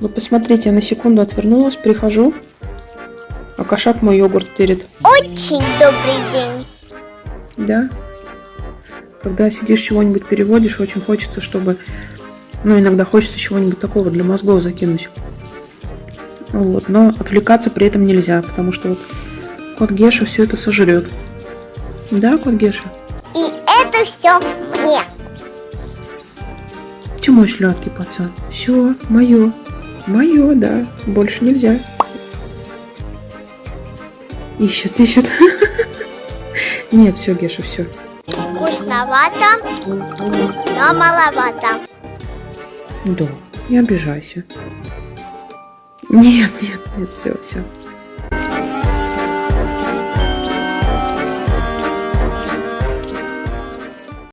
Вы посмотрите, я на секунду отвернулась, прихожу, а кошак мой йогурт тырит. Очень добрый день. Да. Когда сидишь чего-нибудь переводишь, очень хочется, чтобы... Ну, иногда хочется чего-нибудь такого для мозгов закинуть. Вот, но отвлекаться при этом нельзя, потому что вот кот Геша все это сожрет. Да, кот Геша? И это все мне. Ты мой сладкий пацан. Все, мое. Мое, да. Больше нельзя. Ищет, ищет. Нет, все, Геша, все. Вкусновато, но маловато. Да, не обижайся. Нет, нет, нет, все, все.